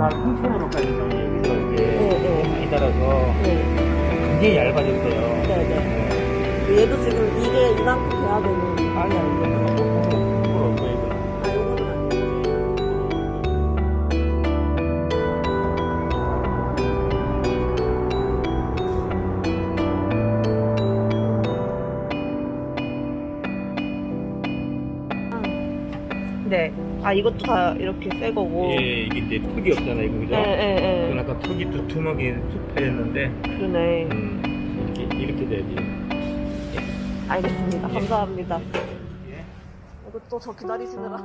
앞으로까지 좀 여기서 이게 네, 네. 많이 달아서 네. 굉장히 얇아졌어요. 네네. 얘도 지금 이게 이만큼 돼야 되는. 아니, 아니, 네. 아, 이것도 다 이렇게 새 거고. 예, 이게 이제 턱이 없잖아요, 그죠? 예, 예, 그건 예. 아까 턱이 두툼하게 툭 파였는데, 그러네. 음, 이렇게, 이렇게 돼야지. 알겠습니다. 예. 감사합니다. 예. 이거 또저 기다리시느라.